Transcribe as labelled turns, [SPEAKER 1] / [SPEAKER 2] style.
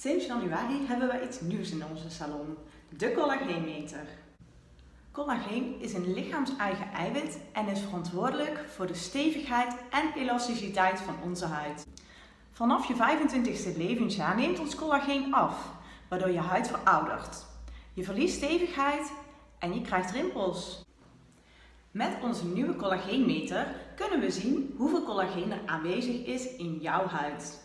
[SPEAKER 1] Sinds januari hebben we iets nieuws in onze salon, de collageenmeter. Collageen is een lichaams-eigen eiwit en is verantwoordelijk voor de stevigheid en elasticiteit van onze huid. Vanaf je 25ste levensjaar neemt ons collageen af, waardoor je huid veroudert. Je verliest stevigheid en je krijgt rimpels. Met onze nieuwe collageenmeter kunnen we zien hoeveel collageen er aanwezig is in jouw huid.